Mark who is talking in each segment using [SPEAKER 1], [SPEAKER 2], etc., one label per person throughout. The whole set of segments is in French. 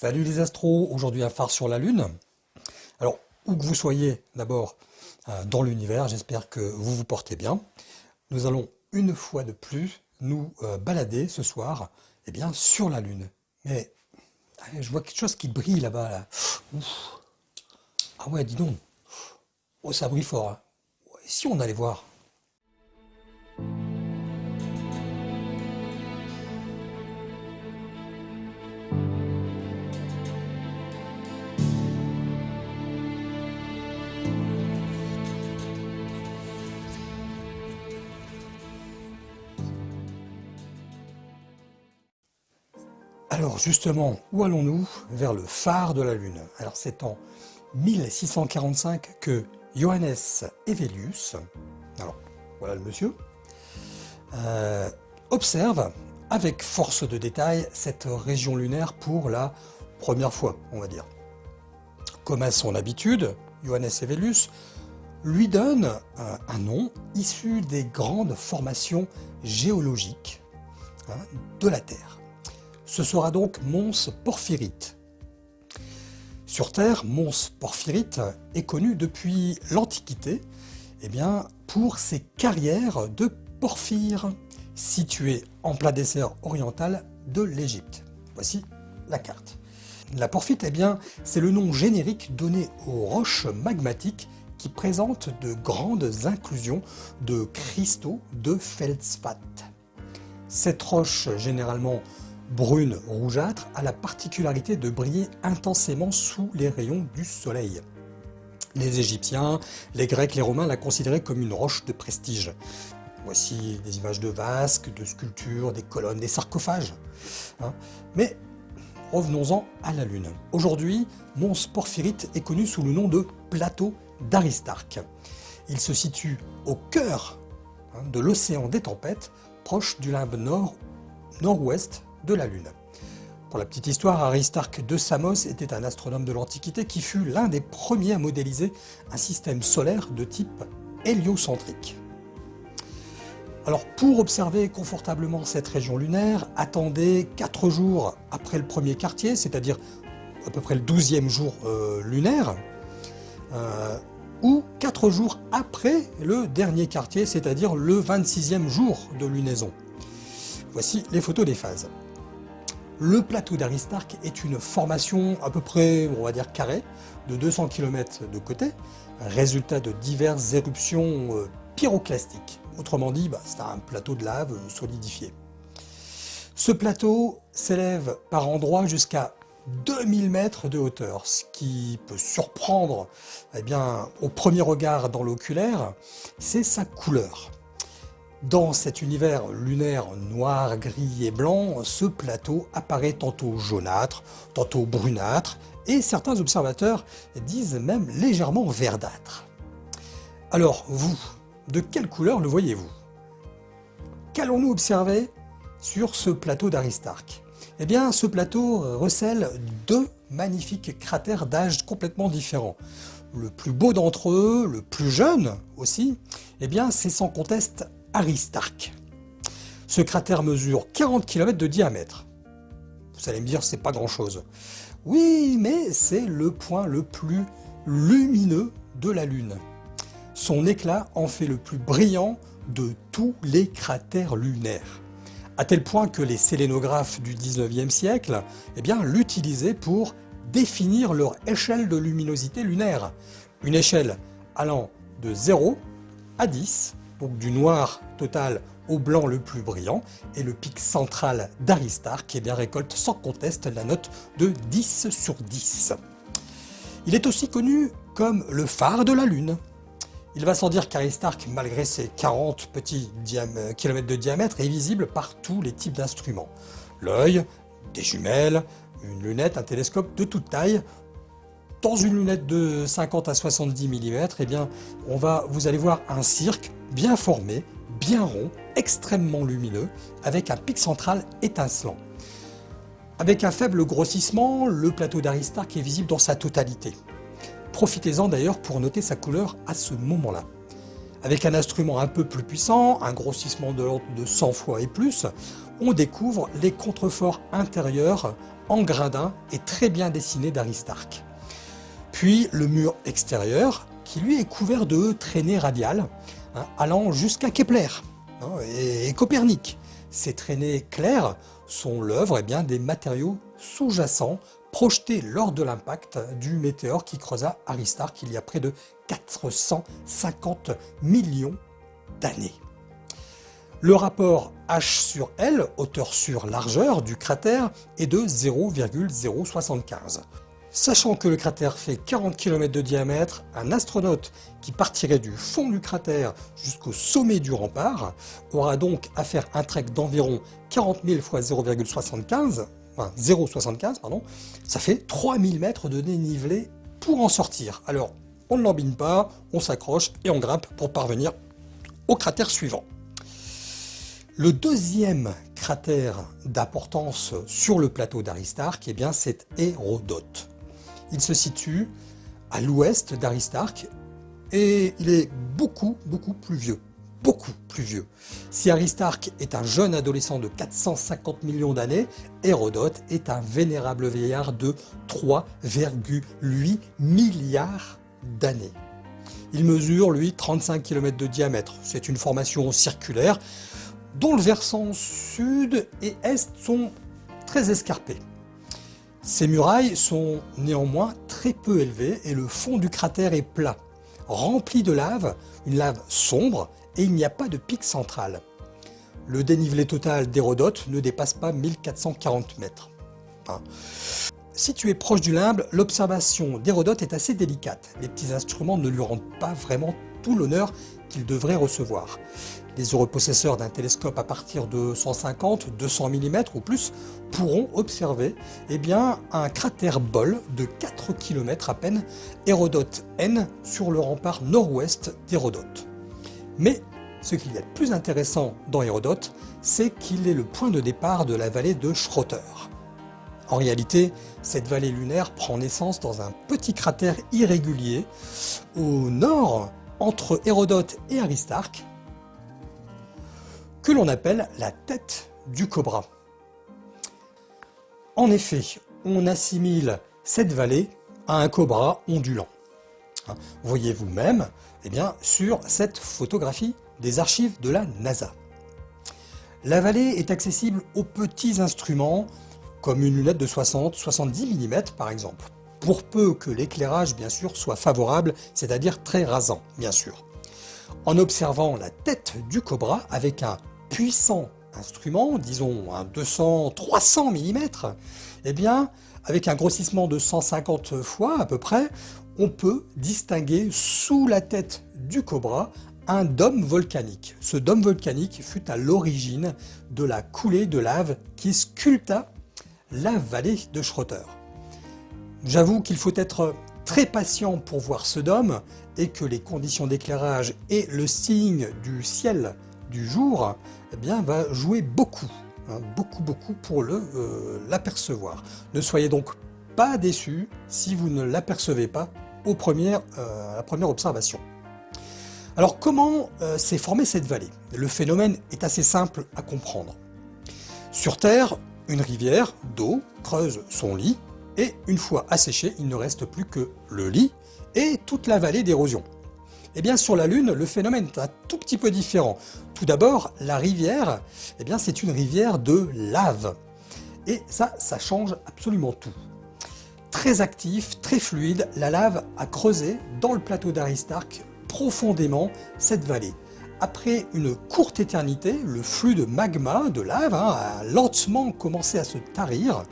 [SPEAKER 1] Salut les astros, aujourd'hui un phare sur la Lune. Alors, où que vous soyez d'abord euh, dans l'univers, j'espère que vous vous portez bien. Nous allons une fois de plus nous euh, balader ce soir eh bien, sur la Lune. Mais je vois quelque chose qui brille là-bas. Là. Ah ouais, dis donc. Oh, ça brille fort. Hein. si on allait voir Alors justement, où allons-nous Vers le phare de la Lune? Alors c'est en 1645 que Johannes Evelius, alors voilà le monsieur, euh, observe avec force de détail cette région lunaire pour la première fois, on va dire. Comme à son habitude, Johannes Evelius lui donne un nom issu des grandes formations géologiques hein, de la Terre. Ce sera donc Mons Porphyrite. Sur Terre, Mons Porphyrite est connu depuis l'Antiquité eh bien, pour ses carrières de porphyre situées en plein dessert oriental de l'Égypte. Voici la carte. La porphite, eh c'est le nom générique donné aux roches magmatiques qui présentent de grandes inclusions de cristaux de feldspath. Cette roche, généralement brune rougeâtre a la particularité de briller intensément sous les rayons du soleil. Les Égyptiens, les Grecs, les Romains la considéraient comme une roche de prestige. Voici des images de vasques, de sculptures, des colonnes, des sarcophages. Hein. Mais revenons-en à la Lune. Aujourd'hui, Mons Porphyrite est connu sous le nom de plateau d'Aristarque. Il se situe au cœur hein, de l'océan des tempêtes, proche du limbe nord nord-ouest de la Lune. Pour la petite histoire, Aristarque de Samos était un astronome de l'Antiquité qui fut l'un des premiers à modéliser un système solaire de type héliocentrique. Alors pour observer confortablement cette région lunaire, attendez 4 jours après le premier quartier, c'est-à-dire à peu près le 12e jour euh, lunaire, euh, ou 4 jours après le dernier quartier, c'est-à-dire le 26e jour de lunaison. Voici les photos des phases. Le plateau d'Aristarque est une formation à peu près, on va dire carrée, de 200 km de côté, résultat de diverses éruptions euh, pyroclastiques. Autrement dit, bah, c'est un plateau de lave solidifié. Ce plateau s'élève par endroits jusqu'à 2000 mètres de hauteur, ce qui peut surprendre eh bien, au premier regard dans l'oculaire, c'est sa couleur. Dans cet univers lunaire noir, gris et blanc, ce plateau apparaît tantôt jaunâtre, tantôt brunâtre, et certains observateurs disent même légèrement verdâtre. Alors vous, de quelle couleur le voyez-vous? Qu'allons-nous observer sur ce plateau d'Aristarque? Eh bien, ce plateau recèle deux magnifiques cratères d'âge complètement différents. Le plus beau d'entre eux, le plus jeune aussi, eh bien, c'est sans conteste Aristarque. Ce cratère mesure 40 km de diamètre. Vous allez me dire, c'est pas grand chose. Oui, mais c'est le point le plus lumineux de la Lune. Son éclat en fait le plus brillant de tous les cratères lunaires. À tel point que les sélénographes du 19e siècle eh l'utilisaient pour définir leur échelle de luminosité lunaire. Une échelle allant de 0 à 10 donc du noir total au blanc le plus brillant, et le pic central d'Aristarque qui bien, récolte sans conteste la note de 10 sur 10. Il est aussi connu comme le phare de la Lune. Il va sans dire qu'Aristarque, malgré ses 40 petits kilomètres de diamètre, est visible par tous les types d'instruments. L'œil, des jumelles, une lunette, un télescope de toute taille, dans une lunette de 50 à 70 mm, eh bien, on va, vous allez voir un cirque bien formé, bien rond, extrêmement lumineux, avec un pic central étincelant. Avec un faible grossissement, le plateau d'Aristarque est visible dans sa totalité. Profitez-en d'ailleurs pour noter sa couleur à ce moment-là. Avec un instrument un peu plus puissant, un grossissement de l'ordre de 100 fois et plus, on découvre les contreforts intérieurs en gradin et très bien dessinés d'Aristarque. Puis le mur extérieur qui lui est couvert de traînées radiales hein, allant jusqu'à Kepler hein, et, Copernic. Ces traînées claires sont l'œuvre eh des matériaux sous-jacents projetés lors de l'impact du météore qui creusa Aristarque il y a près de 450 millions d'années. Le rapport H sur L, hauteur sur largeur du cratère, est de 0,075. Sachant que le cratère fait 40 km de diamètre, un astronaute qui partirait du fond du cratère jusqu'au sommet du rempart aura donc à faire un trek d'environ 40 000 x 0,75, enfin 0,75 pardon, ça fait 3000 mètres de dénivelé pour en sortir. Alors on ne l'embine pas, on s'accroche et on grimpe pour parvenir au cratère suivant. Le deuxième cratère d'importance sur le plateau d'Aristarque, eh c'est Hérodote. Il se situe à l'ouest d'Aristarque et il est beaucoup, beaucoup plus vieux. Beaucoup plus vieux. Si Aristarque est un jeune adolescent de 450 millions d'années, Hérodote est un vénérable vieillard de 3,8 milliards d'années. Il mesure, lui, 35 km de diamètre. C'est une formation circulaire dont le versant sud et est sont très escarpés. Ces murailles sont néanmoins très peu élevées et le fond du cratère est plat, rempli de lave, une lave sombre et il n'y a pas de pic central. Le dénivelé total d'Hérodote ne dépasse pas 1440 mètres. Situé proche du limbe, l'observation d'Hérodote est assez délicate. Les petits instruments ne lui rendent pas vraiment l'honneur qu'il devrait recevoir. Les heureux possesseurs d'un télescope à partir de 150, 200 mm ou plus pourront observer eh bien, un cratère bol de 4 km à peine, Hérodote N, sur le rempart nord-ouest d'Hérodote. Mais ce qu'il y a de plus intéressant dans Hérodote, c'est qu'il est le point de départ de la vallée de Schroeter. En réalité, cette vallée lunaire prend naissance dans un petit cratère irrégulier au nord entre Hérodote et Aristarque, que l'on appelle la tête du cobra. En effet, on assimile cette vallée à un cobra ondulant. Hein, voyez vous-même eh bien, sur cette photographie des archives de la NASA. La vallée est accessible aux petits instruments comme une lunette de 60-70 mm par exemple, pour peu que l'éclairage bien sûr soit favorable, c'est-à-dire très rasant bien sûr. En observant la tête du cobra avec un puissant instrument, disons un 200-300 mm, eh bien, avec un grossissement de 150 fois à peu près, on peut distinguer sous la tête du cobra un dôme volcanique. Ce dôme volcanique fut à l'origine de la coulée de lave qui sculpta la vallée de Schroeter. J'avoue qu'il faut être très patient pour voir ce dôme et que les conditions d'éclairage et le signe du ciel du jour eh bien, va jouer beaucoup, hein, beaucoup, beaucoup pour euh, l'apercevoir. ne soyez donc pas déçus si vous ne l'apercevez pas euh, à la première observation. Alors comment euh, s'est formée cette vallée? Le phénomène est assez simple à comprendre. Sur Terre, une rivière d'eau creuse son lit et une fois asséchée, il ne reste plus que le lit et toute la vallée d'érosion. Eh bien sur la Lune, le phénomène est un tout petit peu différent. Tout d'abord, la rivière, eh bien c'est une rivière de lave. Et ça, ça change absolument tout. Très actif, très fluide, la lave a creusé dans le plateau d'Aristarque profondément cette vallée. Après une courte éternité, le flux de magma, de lave, hein, a lentement commencé à se tarir,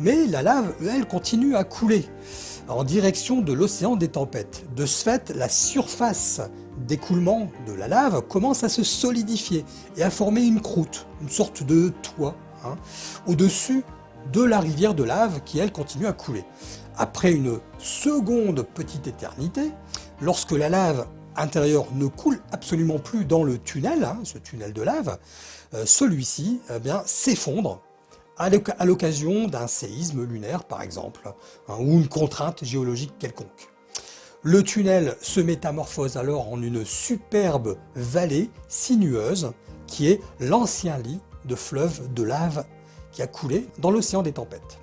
[SPEAKER 1] mais la lave, elle, continue à couler en direction de l'océan des tempêtes. De ce fait, la surface d'écoulement de la lave commence à se solidifier et à former une croûte, une sorte de toit, hein, au-dessus de la rivière de lave qui elle continue à couler. Après une seconde petite éternité, lorsque la lave intérieure ne coule absolument plus dans le tunnel, hein, ce tunnel de lave, euh, celui-ci eh s'effondre à l'occasion d'un séisme lunaire par exemple, hein, ou une contrainte géologique quelconque. Le tunnel se métamorphose alors en une superbe vallée sinueuse qui est l'ancien lit de fleuve de lave qui a coulé dans l'océan des tempêtes.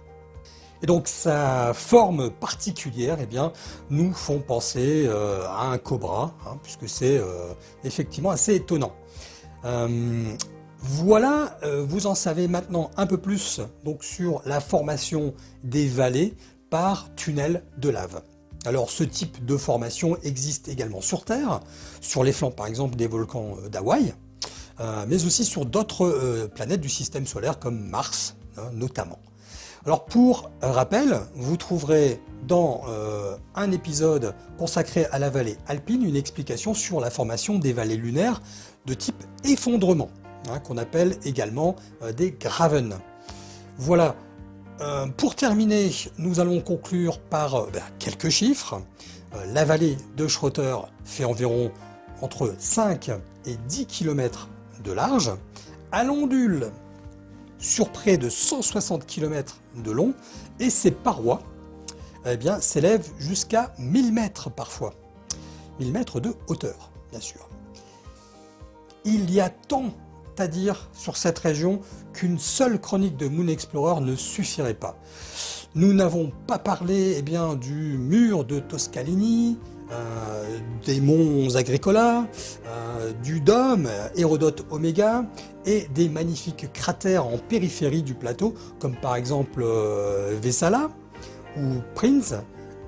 [SPEAKER 1] Et donc sa forme particulière eh bien, nous font penser euh, à un cobra, hein, puisque c'est euh, effectivement assez étonnant. Euh, voilà, vous en savez maintenant un peu plus donc, sur la formation des vallées par tunnel de lave. Alors ce type de formation existe également sur Terre, sur les flancs par exemple des volcans d'Hawaï, mais aussi sur d'autres planètes du système solaire comme Mars hein, notamment. Alors pour rappel, vous trouverez dans euh, un épisode consacré à la vallée alpine une explication sur la formation des vallées lunaires de type effondrement, hein, qu'on appelle également euh, des graven. Voilà, euh, pour terminer, nous allons conclure par ben, quelques chiffres. la vallée de Schroeter fait environ entre 5 et 10 km de large. À l'ondule, sur près de 160 km de long et ses parois eh s'élèvent jusqu'à 1000 mètres parfois. 1000 mètres de hauteur, bien sûr. Il y a tant à dire sur cette région qu'une seule chronique de Moon Explorer ne suffirait pas. Nous n'avons pas parlé eh bien, du mur de Toscalini, euh, des monts Agricola, euh, du dôme Hérodote Oméga et des magnifiques cratères en périphérie du plateau comme par exemple euh, Vessala ou Prince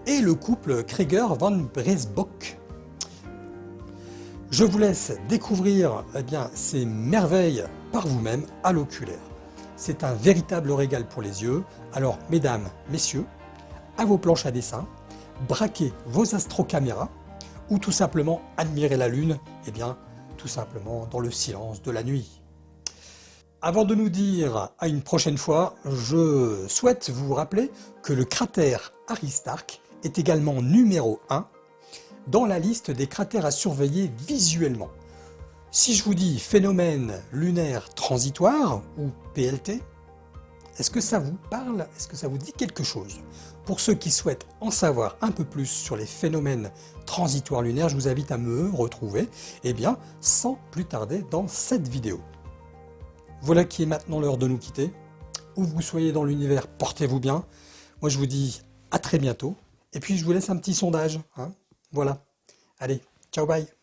[SPEAKER 1] et le couple Krieger van Bresbock. Je vous laisse découvrir eh bien, ces merveilles par vous-même à l'oculaire. C'est un véritable régal pour les yeux. Alors mesdames, messieurs, à vos planches à dessin, braquer vos astrocaméras ou tout simplement admirer la Lune, eh bien, tout simplement dans le silence de la nuit. Avant de nous dire à une prochaine fois, je souhaite vous rappeler que le cratère Aristarque est également numéro 1 dans la liste des cratères à surveiller visuellement. Si je vous dis phénomène lunaire transitoire ou PLT, est-ce que ça vous parle? Est-ce que ça vous dit quelque chose? Pour ceux qui souhaitent en savoir un peu plus sur les phénomènes transitoires lunaires, je vous invite à me retrouver eh bien, sans plus tarder dans cette vidéo. Voilà qui est maintenant l'heure de nous quitter. Où vous soyez dans l'univers, portez-vous bien. Moi je vous dis à très bientôt. Et puis je vous laisse un petit sondage. Hein voilà. Allez, ciao bye